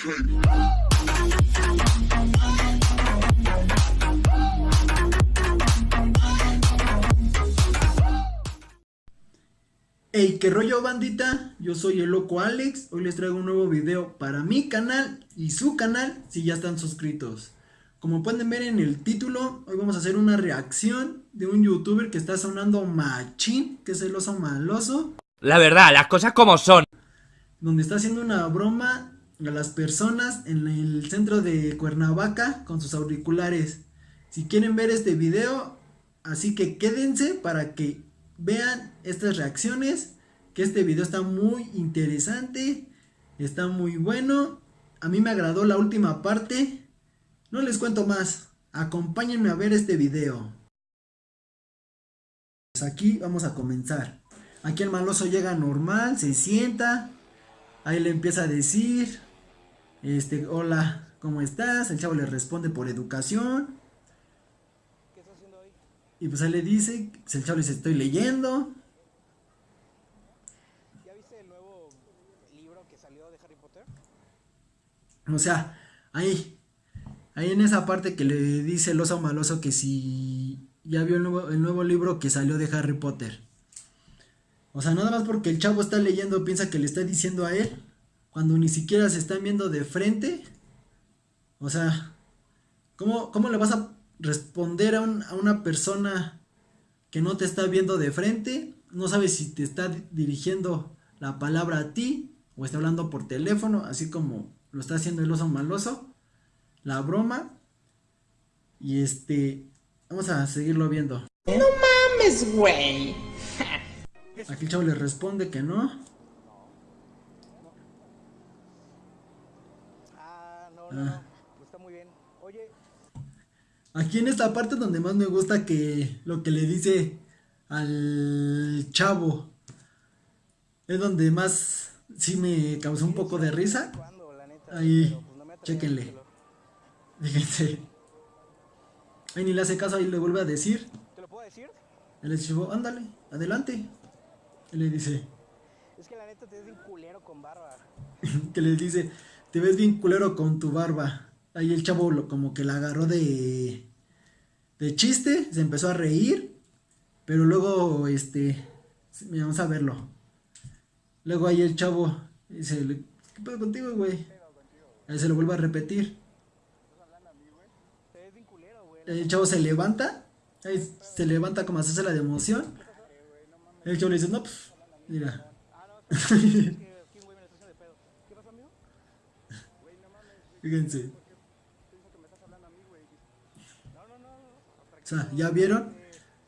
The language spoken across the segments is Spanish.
Hey, qué rollo bandita, yo soy el loco Alex, hoy les traigo un nuevo video para mi canal y su canal si ya están suscritos. Como pueden ver en el título, hoy vamos a hacer una reacción de un youtuber que está sonando machín, que es el oso maloso. La verdad, las cosas como son. Donde está haciendo una broma a las personas en el centro de Cuernavaca con sus auriculares. Si quieren ver este video, así que quédense para que vean estas reacciones. Que este video está muy interesante, está muy bueno. A mí me agradó la última parte. No les cuento más, acompáñenme a ver este video. Pues aquí vamos a comenzar. Aquí el maloso llega normal, se sienta. Ahí le empieza a decir, este, hola, ¿cómo estás? El chavo le responde por educación. ¿Qué estás haciendo hoy? Y pues ahí le dice, pues el chavo le dice, estoy leyendo. ¿Ya viste el nuevo libro que salió de Harry Potter? O sea, ahí, ahí en esa parte que le dice el oso maloso que si ya vio el nuevo, el nuevo libro que salió de Harry Potter. O sea, nada más porque el chavo está leyendo piensa que le está diciendo a él, cuando ni siquiera se están viendo de frente. O sea, ¿cómo, cómo le vas a responder a, un- a una persona que no te está viendo de frente? No sabes si te está di- dirigiendo la palabra a ti o está hablando por teléfono, así como lo está haciendo el oso maloso. La broma. Y este, vamos a seguirlo viendo. mames, güey. Aquí el chavo le responde que no. Ah, no, no, Ah. no. Está muy bien. Oye, Aquí en esta parte donde más me gusta que lo que le dice al chavo es donde más sí me causó un poco de risa. Ahí, pues, decírtelo. Fíjense. Ahí ni le hace caso, ahí le vuelve a decir. ¿Te lo puedo decir? El chavo, ándale, adelante. Y le dice, Es que la neta te bien culero con barba. que le dice, te ves bien culero con tu barba. Ahí el chavo lo, como que la agarró de, de chiste, se empezó a reír, pero luego, este, vamos a verlo. Luego ahí el chavo dice, "Le- ¿qué pedo contigo, güey? Ahí se lo vuelve a repetir. El chavo se levanta, ahí se levanta como a hacerse la de. El chavo le dice, no, pues, mira. Es que aquí un güey me lo está haciendo de pedo. ¿Qué pasó, amigo? Fíjense. Pienso que me estás hablando a mí, güey. No, no, no. No. O sea, ¿ya vieron?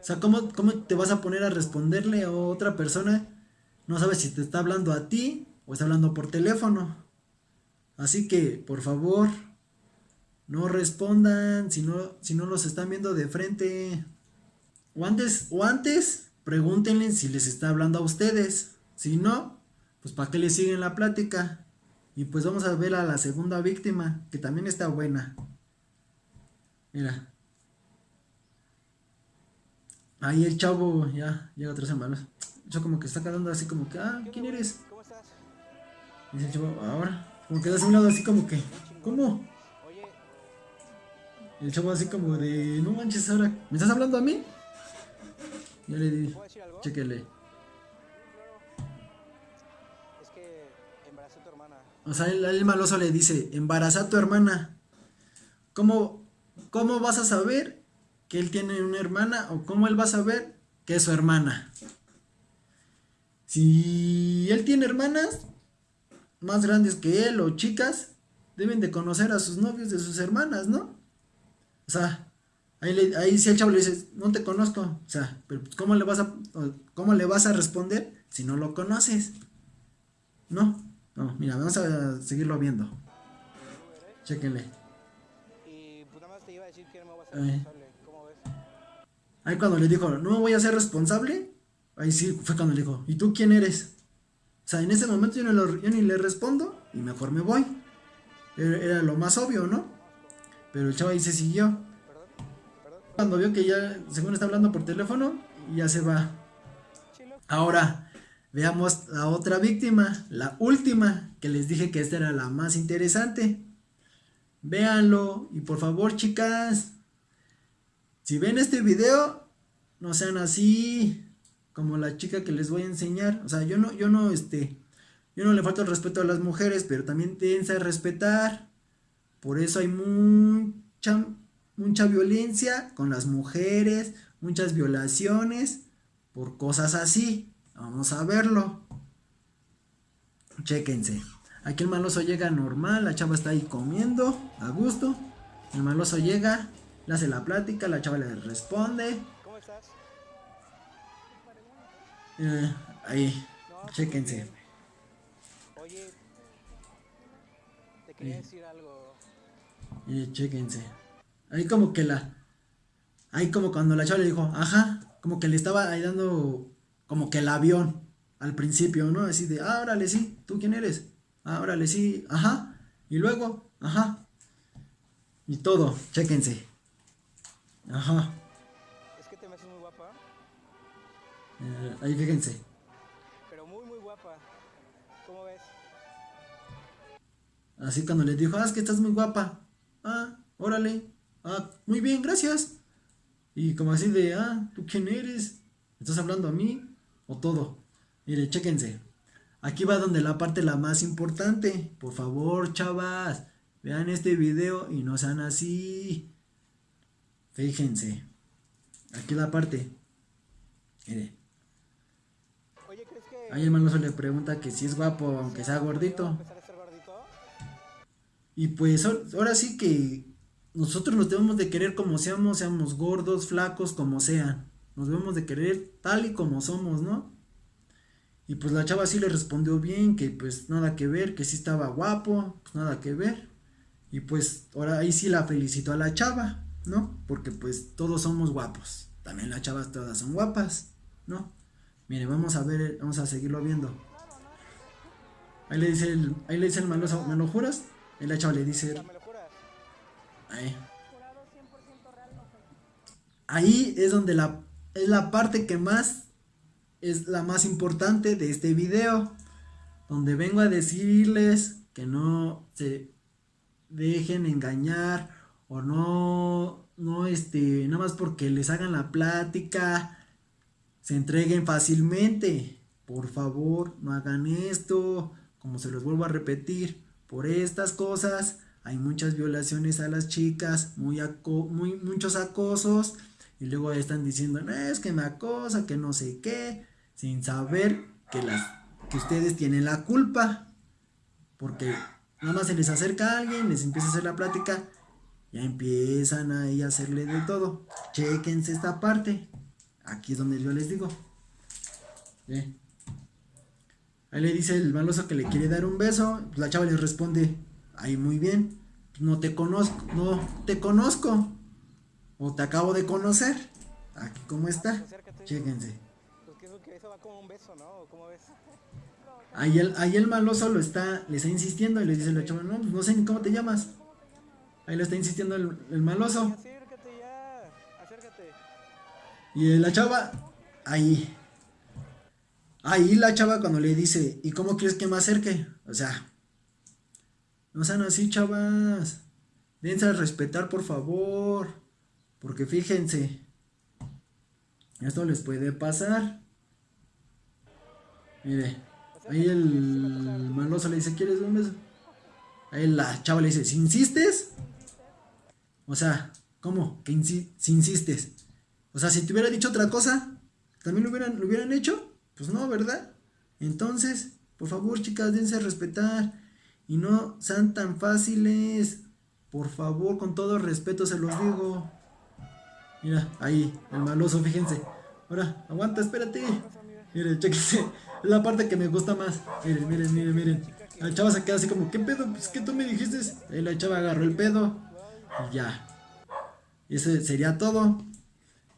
O sea, ¿cómo, ¿cómo te vas a poner a responderle a otra persona? No sabes si te está hablando a ti o está hablando por teléfono. Así que, por favor, no respondan si no, si no los están viendo de frente. O antes, o antes, pregúntenle si les está hablando a ustedes. Si no, pues para qué le siguen la plática. Y pues vamos a ver a la segunda víctima, que también está buena. Mira. Ahí el chavo ya llega otra semana. Yo como que está quedando así como que, ah, ¿quién eres? ¿Cómo estás? Dice el chavo, ahora. Como que da a un lado así como que, ¿cómo? Oye, Y el chavo así como de, no manches ahora, ¿me estás hablando a mí? Ya le di, ¿puedo decir algo? chéquele. O sea, el, maloso le dice, embaraza a tu hermana. ¿Cómo, ¿Cómo vas a saber que él tiene una hermana o cómo él va a saber que es su hermana? Si él tiene hermanas más grandes que él o chicas, deben de conocer a sus novios de sus hermanas, ¿no? O sea, ahí, ahí si el chavo le dice, no te conozco, o sea, pero pues, ¿cómo le vas a, cómo le vas a responder si no lo conoces? ¿No? No, mira, vamos a seguirlo viendo. Chéquenle. Y pues nada más te iba a decir que no me voy a ser Ay. responsable. ¿Cómo ves? Ahí cuando le dijo, no me voy a ser responsable, ahí sí fue cuando le dijo, ¿y tú quién eres? O sea, en ese momento yo, no lo- yo ni le respondo y mejor me voy. Era, era lo más obvio, ¿no? Pero el chavo ahí se siguió. Cuando vio que ya, según está hablando por teléfono, ya se va. Ahora, veamos la otra víctima, la última, que les dije que esta era la más interesante. Véanlo y por favor, chicas, si ven este video, no sean así como la chica que les voy a enseñar. O sea, yo no, yo no, este, yo no le falto el respeto a las mujeres, pero también tienen a respetar. Por eso hay mucha, mucha violencia con las mujeres, muchas violaciones por cosas así. Vamos a verlo. Chéquense. Aquí el maloso llega normal, la chava está ahí comiendo, a gusto. El maloso llega, le hace la plática, la chava le responde. ¿Cómo estás? Eh, ahí, No, chéquense. Oye, te quería decir algo. Y chéquense. Ahí como que la. Ahí como cuando la chava le dijo, ajá, como que le estaba ahí dando como que el avión al principio, ¿no? Así de, ah, órale, sí, ¿tú quién eres? Ah, órale, sí, ajá. Y luego, ajá. Y todo, chéquense. Ajá. Es que te me haces muy guapa, Eh, ahí fíjense. pero muy, muy guapa. ¿Cómo ves? Así cuando les dijo, ah, es que estás muy guapa. Ah, órale. Ah, muy bien, gracias. Y como así de, ah, ¿tú quién eres? ¿Estás hablando a mí? ¿O todo? Mire, chéquense. Aquí va donde la parte la más importante. Por favor, chavas, vean este video y no sean así. Fíjense. Aquí la parte. Mire. Oye, ¿crees que... Ahí el maloso le pregunta que si es guapo, aunque sea ¿Va a gordito. Y pues ahor- ahora sí que nosotros nos debemos de querer como seamos, seamos gordos, flacos, como sean. Nos debemos de querer tal y como somos, ¿no? Y pues la chava sí le respondió bien, que pues nada que ver, que sí estaba guapo, pues nada que ver. Y pues ahora ahí sí la felicitó a la chava, ¿no? Porque pues todos somos guapos. También las chavas todas son guapas, ¿no? Mire, vamos a ver, vamos a seguirlo viendo. Ahí le dice el, ahí le dice el maloso, ¿me lo juras? Y la chava le dice, ahí. Ahí es donde la, es la parte que más es la más importante de este video. Donde vengo a decirles que no se dejen engañar o no, no este, nada más porque les hagan la plática, se entreguen fácilmente. Por favor, no hagan esto. Como se los vuelvo a repetir, por estas cosas hay muchas violaciones a las chicas, muy, aco- muy muchos acosos. Y luego están diciendo, no, es que me acosa, que no sé qué, sin saber que, las, que ustedes tienen la culpa. Porque nada más se les acerca a alguien, les empieza a hacer la plática, ya empiezan ahí a hacerle de todo. Chequense esta parte. Aquí es donde yo les digo. Ahí le dice el maloso que le quiere dar un beso. la chava le responde, ahí muy bien. No te conozco, no te conozco. O te acabo de conocer. Aquí cómo está. Chéquense. Pues que eso, que eso va como un beso, ¿no? ¿O ¿Cómo ves? Ahí el, ahí el maloso lo está, le está insistiendo y le dice la chava, no, pues no sé ni cómo te llamas. Ahí le está insistiendo el, el maloso. Acércate ya. Acércate. Y la chava, ahí. Ahí la chava cuando le dice, ¿y cómo quieres que me acerque? O sea, no sean así, chavas. Dense a respetar, por favor. Porque fíjense, esto les puede pasar. Mire, ahí el maloso le dice, ¿quieres un beso? Ahí la chava le dice, ¿si insistes? O sea, ¿cómo? Que insi- si insistes. O sea, si te hubiera dicho otra cosa, ¿también lo hubieran, lo hubieran hecho? Pues no, ¿verdad? Entonces, por favor, chicas, dense a respetar. Y no sean tan fáciles. Por favor, con todo respeto se los digo. Mira, ahí, el maloso, fíjense. Ahora, aguanta, espérate. Miren, chéquense. Es la parte que me gusta más. Miren, miren, miren, miren. La chava se queda así como, ¿qué pedo? Pues que tú me dijiste. Ahí la chava agarró el pedo. Y ya. Ese sería todo.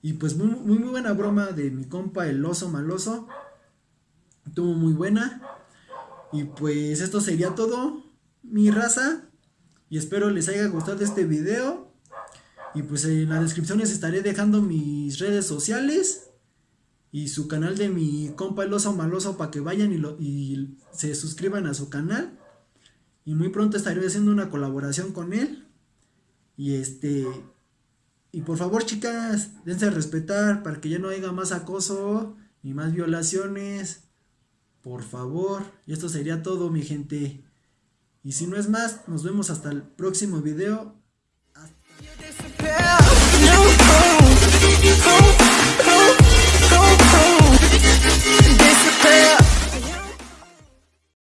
Y pues muy, muy, muy buena broma de mi compa el oso maloso. Estuvo muy buena. Y pues esto sería todo, mi raza. Y espero les haya gustado este video. Y pues en la descripción les estaré dejando mis redes sociales. y su canal de mi compa el oso maloso para que vayan y, lo, se suscriban a su canal. Y muy pronto estaré haciendo una colaboración con él. Y este. Y por favor, chicas, dense a respetar para que ya no haya más acoso ni más violaciones. Por favor. Y esto sería todo, mi gente. Y si no es más, nos vemos hasta el próximo video. Yeah. No.